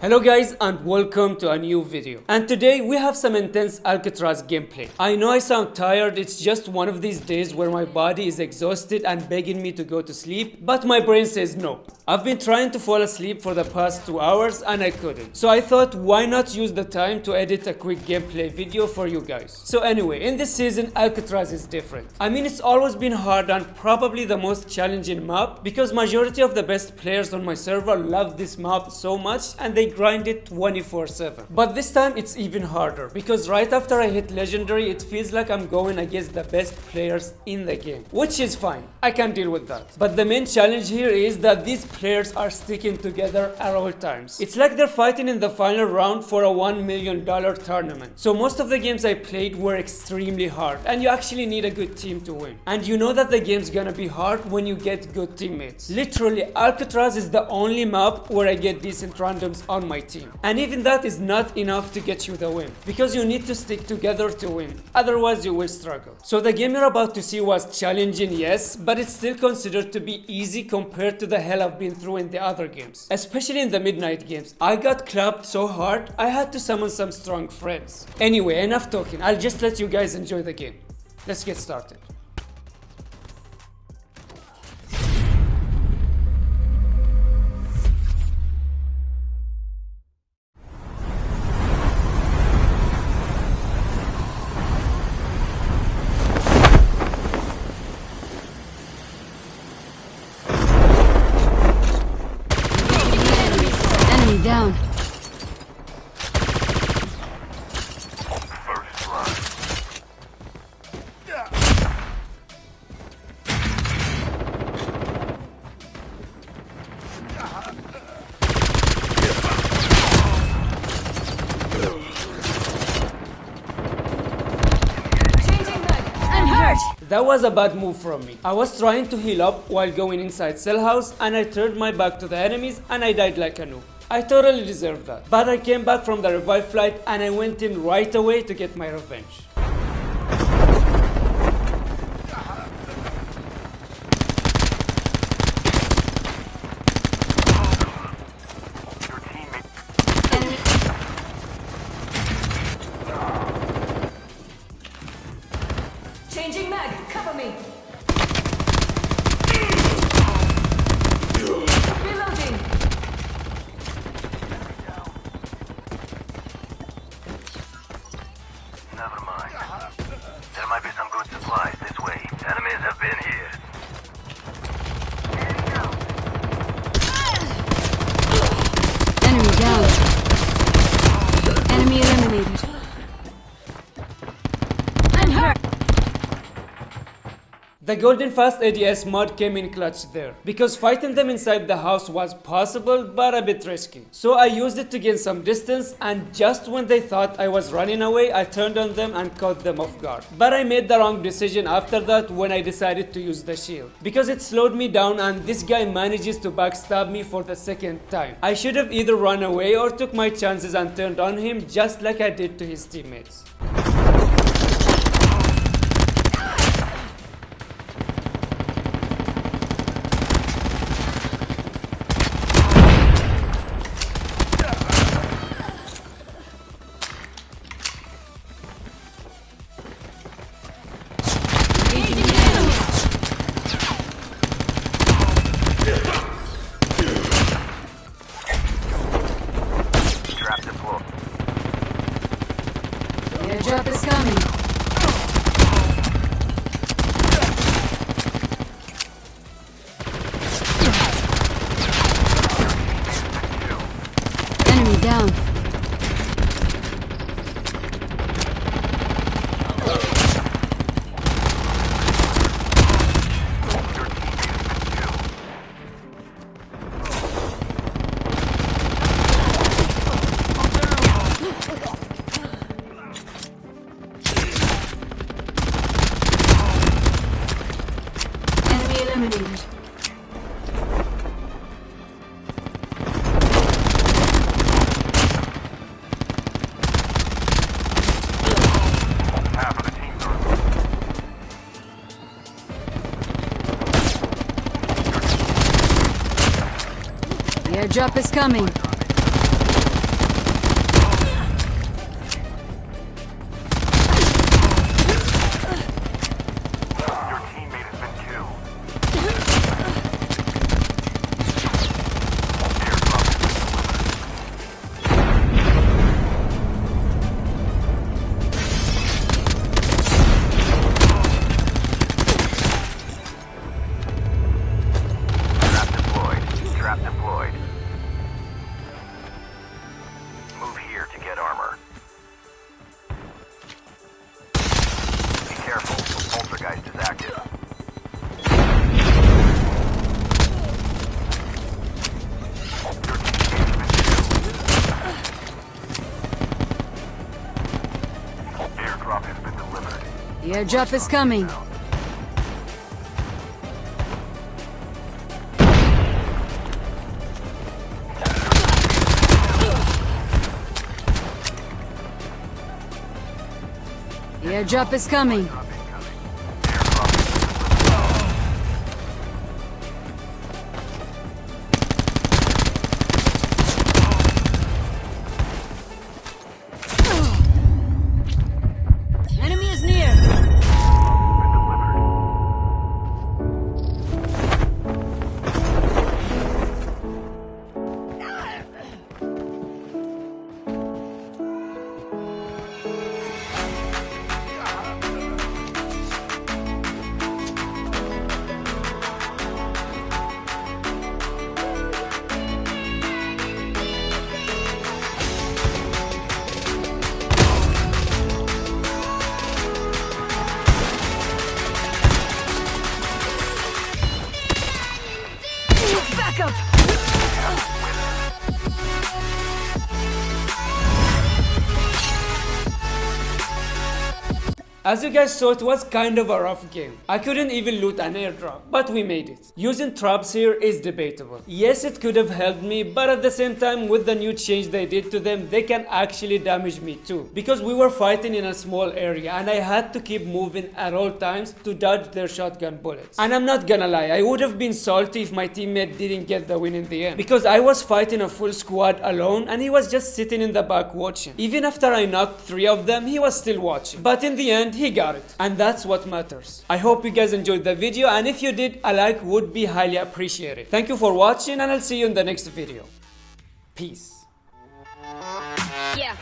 Hello guys and welcome to a new video. And today we have some intense Alcatraz gameplay. I know I sound tired, it's just one of these days where my body is exhausted and begging me to go to sleep, but my brain says no. I've been trying to fall asleep for the past 2 hours and I couldn't. So I thought why not use the time to edit a quick gameplay video for you guys. So anyway, in this season Alcatraz is different. I mean it's always been hard and probably the most challenging map because majority of the best players on my server love this map so much and they grind it 24 7 but this time it's even harder because right after I hit legendary it feels like I'm going against the best players in the game which is fine I can deal with that but the main challenge here is that these players are sticking together at all times it's like they're fighting in the final round for a 1 million dollar tournament so most of the games I played were extremely hard and you actually need a good team to win and you know that the game's gonna be hard when you get good teammates literally Alcatraz is the only map where I get decent randoms on my team team. And even that is not enough to get you the win, because you need to stick together to win, otherwise you will struggle. So the game you're about to see was challenging, yes, but it's still considered to be easy compared to the hell I've been through in the other games. Especially in the midnight games. I got clapped so hard, I had to summon some strong friends. Anyway, enough talking, I'll just let you guys enjoy the game. Let's get started. That was a bad move from me. I was trying to heal up while going inside cell house and I turned my back to the enemies and I died like a noob. I totally deserved that. But I came back from the revive flight and I went in right away to get my revenge. Never mind. There might be some good supplies this way. Enemies have been here. Enemy down. Enemy eliminated. The Golden Fast ADS mod came in clutch there, because fighting them inside the house was possible but a bit risky. So I used it to gain some distance and just when they thought I was running away, I turned on them and caught them off guard. But I made the wrong decision after that when I decided to use the shield, because it slowed me down and this guy manages to backstab me for the second time. I should have either run away or took my chances and turned on him just like I did to his teammates. Airdrop is coming. Enemy eliminated. The team are airdrop is coming. The airdrop is coming. The airdrop is coming. Back As you guys saw, it was kind of a rough game. I couldn't even loot an airdrop, but we made it. Using traps here is debatable. Yes, it could have helped me, but at the same time, with the new change they did to them, they can actually damage me too. Because we were fighting in a small area and I had to keep moving at all times to dodge their shotgun bullets. And I'm not gonna lie, I would have been salty if my teammate didn't get the win in the end. Because I was fighting a full squad alone and he was just sitting in the back watching. Even after I knocked three of them, he was still watching. But in the end, he got it. And that's what matters. I hope you guys enjoyed the video and if you did, a like would be highly appreciated. Thank you for watching and I'll see you in the next video. Peace. Yeah.